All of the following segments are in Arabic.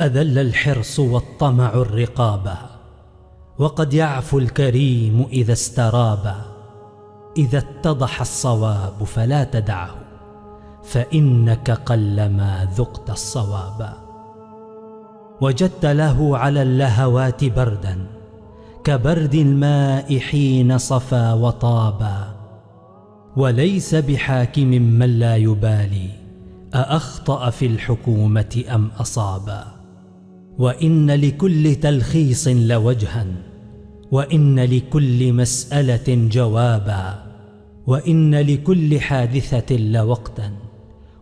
أذل الحرص والطمع الرقابا وقد يعفو الكريم إذا استرابا إذا اتضح الصواب فلا تدعه فإنك قلما ذقت الصوابا وجدت له على اللهوات بردا كبرد الماء حين صفى وطابا وليس بحاكم من لا يبالي أأخطأ في الحكومة أم أصابا وإن لكل تلخيص لوجها وإن لكل مسألة جوابا وإن لكل حادثة لوقتا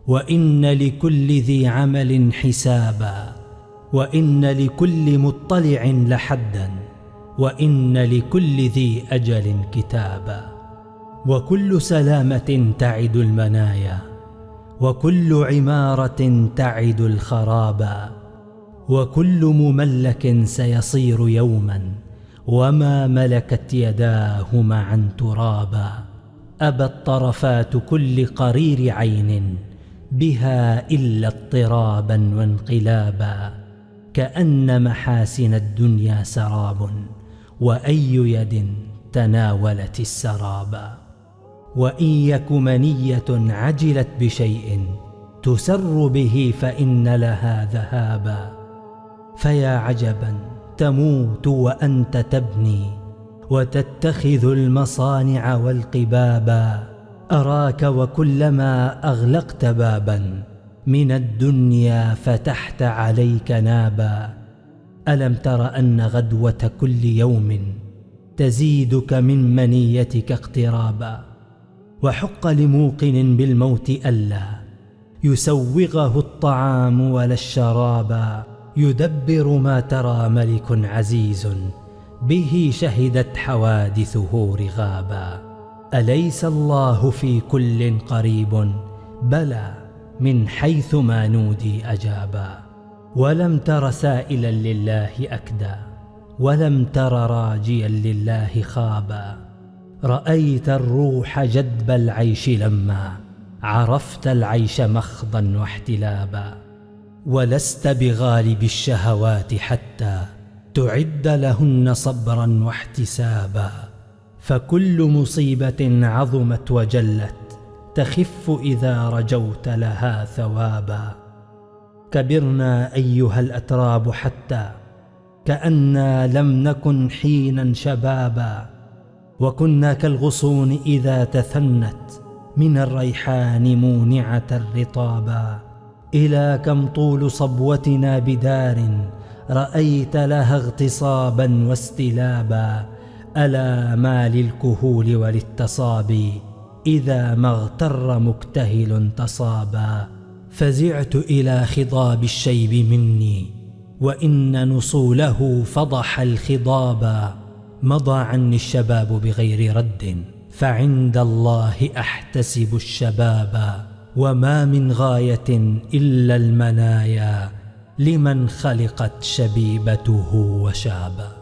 وإن لكل ذي عمل حسابا وإن لكل مطلع لحدا وإن لكل ذي أجل كتابا. وكل سلامة تعد المنايا وكل عمارة تعد الخرابا. وكل مملك سيصير يوما وما ملكت يداه معا ترابا. أبى الطرفات كل قرير عين بها إلا اضطرابا وانقلابا. كأن محاسن الدنيا سراب وأي يد تناولت السرابا وإن يك منية عجلت بشيء تسر به فإن لها ذهابا. فيا عجبا تموت وأنت تبني وتتخذ المصانع والقبابا أراك وكلما أغلقت بابا من الدنيا فتحت عليك نابا. ألم تر أن غدوة كل يوم تزيدك من منيتك اقترابا. وحق لموقن بالموت ألا يسوغه الطعام ولا الشرابا يدبر ما ترى ملك عزيز. به شهدت حوادثه رغابا أليس الله في كل قريب؟ بلى من حيث ما نودي أجابا. ولم تر سائلا لله أكدى ولم تر راجيا لله خابا. رأيت الروح جدب العيش لما. عرفت العيش مخضا واحتلابا. ولست بغالب الشهوات حتى تعد لهن صبرا واحتسابا. فكل مصيبة عظمت وجلت تخف إذا رجوت لها ثوابا. كبرنا أيها الأتراب حتى كأنا لم نكن حينا شبابا. وكنا كالغصون إذا تثنت من الريحان مونعة الرطابا. إلى كم طول صبوتنا بدار رأيت لها اغتصابا واستلابا ألا ما للكهول وللتصابي إذا ما اغتر مكتهل تصابا فزعت إلى خضاب الشيب مني وإن نصوله فضح الخضابا. مضى عني الشباب بغير رد فعند الله أحتسب الشباب وما من غاية إلا المنايا لمن خلقت شبيبته وشابا